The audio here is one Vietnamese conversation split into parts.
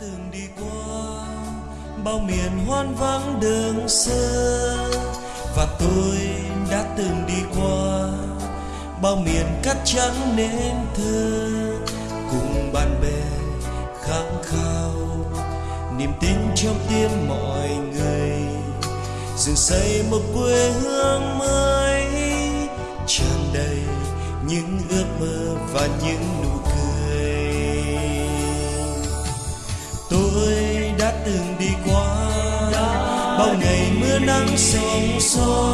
từng đi qua, bao miền hoang vắng đường xưa. Và tôi đã từng đi qua, bao miền cát trắng nên thơ. Cùng bạn bè khát khao, niềm tin trong tim mọi người. Dựng xây một quê hương mới, tràn đầy những ước mơ và những nụ từng đi qua. Bao ngày mưa nắng sóng gió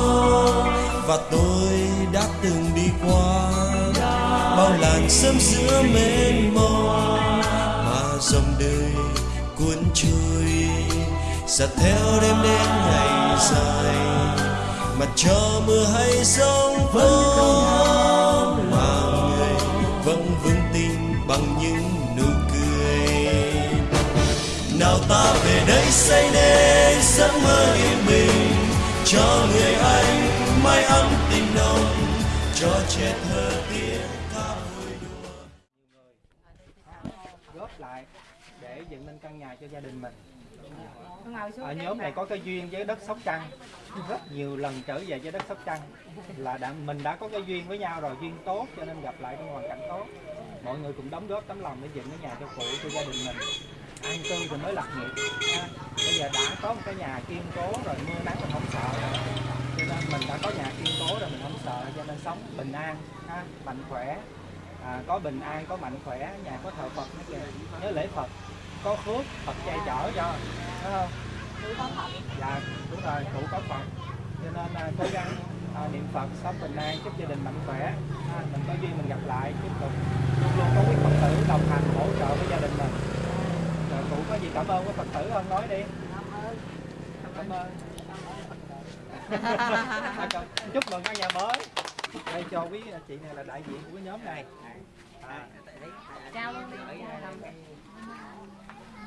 và tôi đã từng đi qua. Bao làn sớm giữa mênh mông mà dòng đời cuốn trôi. Dạt theo đêm đến ngày dài mà cho mưa hay giông tố mà người vẫn vững tin bằng những xây nên giấc mơ yên bình. Cho người anh mái ấm tình nồng cho trẻ thơ tiếng ca vui đùa. Góp lại để dựng nên căn nhà cho gia đình mình. Ngồi xuống ở nhóm này có cái duyên với đất sóc trăng. Rất nhiều lần trở về với đất sóc trăng. Là đã mình đã có cái duyên với nhau rồi duyên tốt cho nên gặp lại trong hoàn cảnh tốt. Mọi người cùng đóng góp tấm lòng để dựng cái nhà cho cụ cho gia đình mình. An cư rồi mới lập nghiệp. Ha bây giờ đã có một cái nhà kiên cố rồi mưa nắng mình không sợ. Cho nên mình đã có nhà kiên cố rồi mình không sợ cho nên sống bình an ha, mạnh khỏe. À, có bình an có mạnh khỏe nhà có thờ Phật nữa kìa. Nhớ lễ Phật có phước Phật che chở cho phải không? Dạ đúng rồi cụ có Phật. Cho nên à, cố gắng à, niệm Phật sống bình an chúc gia đình mạnh khỏe. À, mình có duyên mình gặp lại tiếp tục. Luôn luôn có quý Phật tử đồng hành hỗ trợ với gia đình mình. Rồi cụ có gì cảm ơn quý Phật tử không? Nói đi cảm ơn chúc mừng căn nhà mới. Đây cho quý chị này là đại diện của cái nhóm này. À.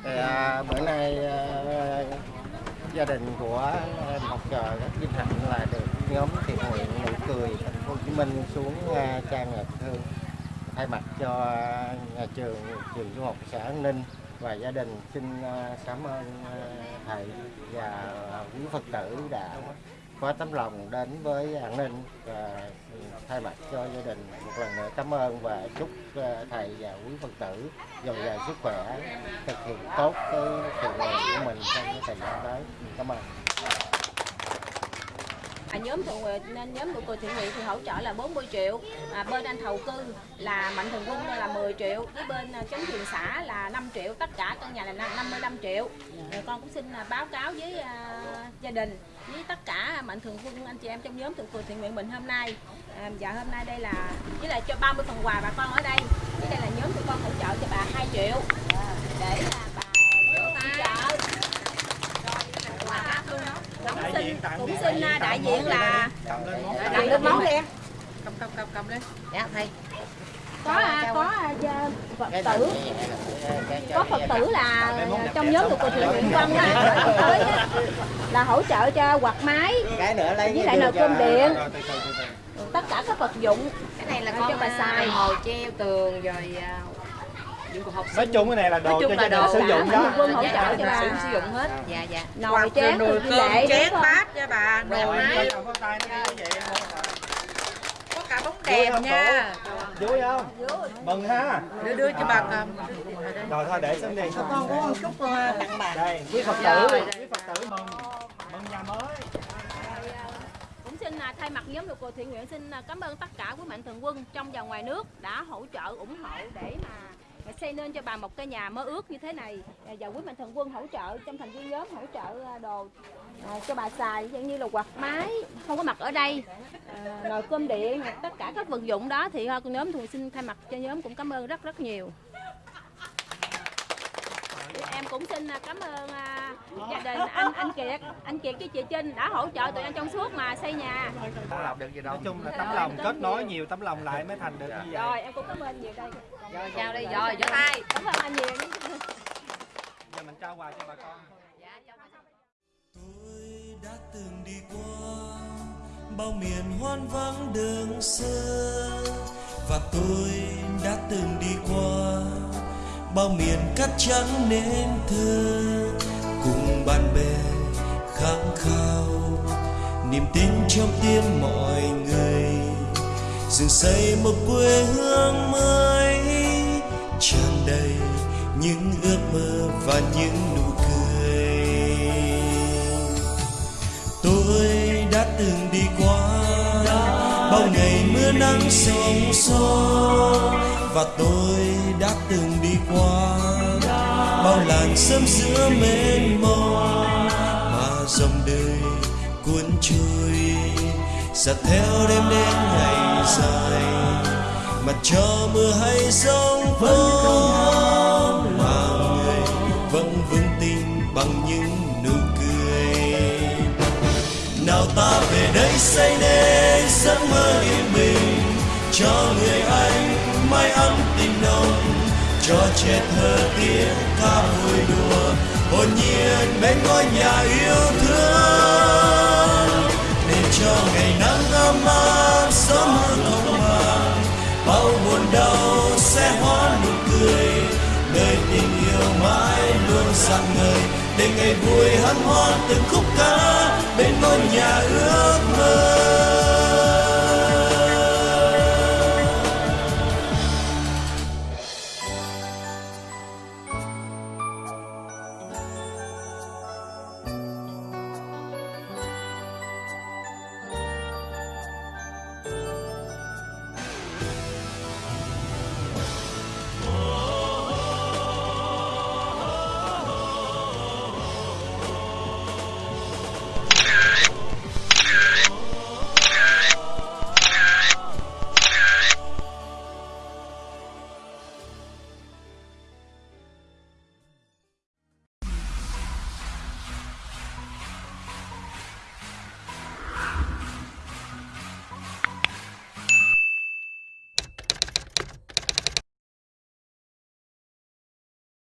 Thì, à, bữa nay à, gia đình của Ngọc Trời rất vinh hạnh là được nhóm thiện nguyện nụ cười thành phố Hồ Chí Minh xuống à, trang nhạc thương thay mặt cho nhà trường trường trung học xã An Ninh và gia đình xin à, cảm ơn à, thầy và quý Phật tử đã có tấm lòng đến với an ninh và thay mặt cho gia đình một lần nữa cảm ơn và chúc ờ, thầy và quý Phật tử dồi dào sức khỏe, thực hiện tốt cái thiện nguyện của mình trong cái thời gian tới. Cảm ơn. À, nhóm thiện nên nhóm nụ cười thiện nguyện thì hỗ trợ là 40 triệu. À, bên anh thầu cư là mạnh thường quân là 10 triệu. Với bên à, chính quyền thiền xã là 5 triệu. Tất cả căn nhà là năm- 55 triệu. Rồi con cũng xin à, báo cáo với à, gia đình với tất cả mạnh thường quân anh chị em trong nhóm thuộc cười thiện nguyện mình hôm nay. À, dạ hôm nay đây là với lại cho 30 phần quà bà con ở đây. Với đây là nhóm tụi con hỗ trợ cho bà 2 triệu. Để là bà hỗ trợ quà khác luôn đó cũng xin đại diện à, đại diện là cầm lên món đặt lên món đi em. Cầm cầm cầm cầm lên. Dạ thầy. Có à, có à, phật tử. có phật tử là trong nhóm được thiện nguyện quân á tới là hỗ trợ cho quạt máy cái nữa lấy với lại nồi cơm điện. Tất cả các vật dụng. Cái này là Cho con bà bà xài. xài hồ treo tường rồi nói chung cái này là đồ cho gia đình sử dụng đó. Quân hỗ Dạ, trợ cho dạ, bà. sử dụng hết. Dạ dạ. Nồi chén nồi rồi cơm lệ chén bát cho bà. Đồ rồi máy cầm con tay nó như vậy có cả bóng đèn nha. vui không? Mừng ha. Đưa đưa cho bà cầm. Rồi thôi để xuống đi. Con có một chút tặng bà đây quý phật tử quý phật tử mừng. Mừng nhà mới. Xin à, thay mặt nhóm cười thiện nguyện xin à, cảm ơn tất cả quý mạnh thường quân trong và ngoài nước đã hỗ trợ ủng hộ để mà xây nên cho bà một cái nhà mơ ước như thế này. À, và quý mạnh thường quân hỗ trợ trong thành viên nhóm hỗ trợ à, đồ à, cho bà xài giống như là quạt máy không có mặt ở đây. À, nồi cơm điện tất cả các vật dụng đó thì à, nhóm thường xin thay mặt cho nhóm cũng cảm ơn rất rất nhiều em cũng xin à, cảm ơn à, gia đình anh anh Kiệt anh Kiệt với chị Trinh đã hỗ trợ tụi em trong suốt mà xây nhà. Nói chung là tấm lòng kết nối nhiều tấm lòng lại mới thành được như vậy. Rồi em cũng cảm ơn nhiều đây. Rồi chào đi rồi vỗ tay. Cảm ơn anh nhiều. Giờ mình trao quà cho bà con. Tôi đã từng đi qua bao miền hoang vắng đường xưa và tôi đã từng đi qua bao miền cát trắng nên thơ. Cùng bạn bè khát khao, niềm tin trong tim mọi người. Dựng xây một quê hương mới, tràn đầy những ước mơ và những nụ cười. Tôi đã từng đi qua, bao ngày mưa nắng sóng gió và tôi đã từng đi qua. Bao làn sớm giữa mênh mông, mà dòng đời cuốn trôi. Dạt theo đêm đến ngày dài mà cho mưa hay giông vô mà người vẫn vững tin bằng những nụ cười. Nào ta về đây xây nên giấc mơ yên bình cho người anh mái ấm tình nồng, cho trẻ thơ tiếng ca vui đùa, hồn nhiên bên ngôi nhà yêu thương. Để cho ngày nắng ấm áp, sớm hơn không màng, bao buồn đau sẽ hóa nụ cười. Đời tình yêu mãi luôn sáng ngời, để ngày vui hân hoan từng khúc ca bên ngôi nhà yêu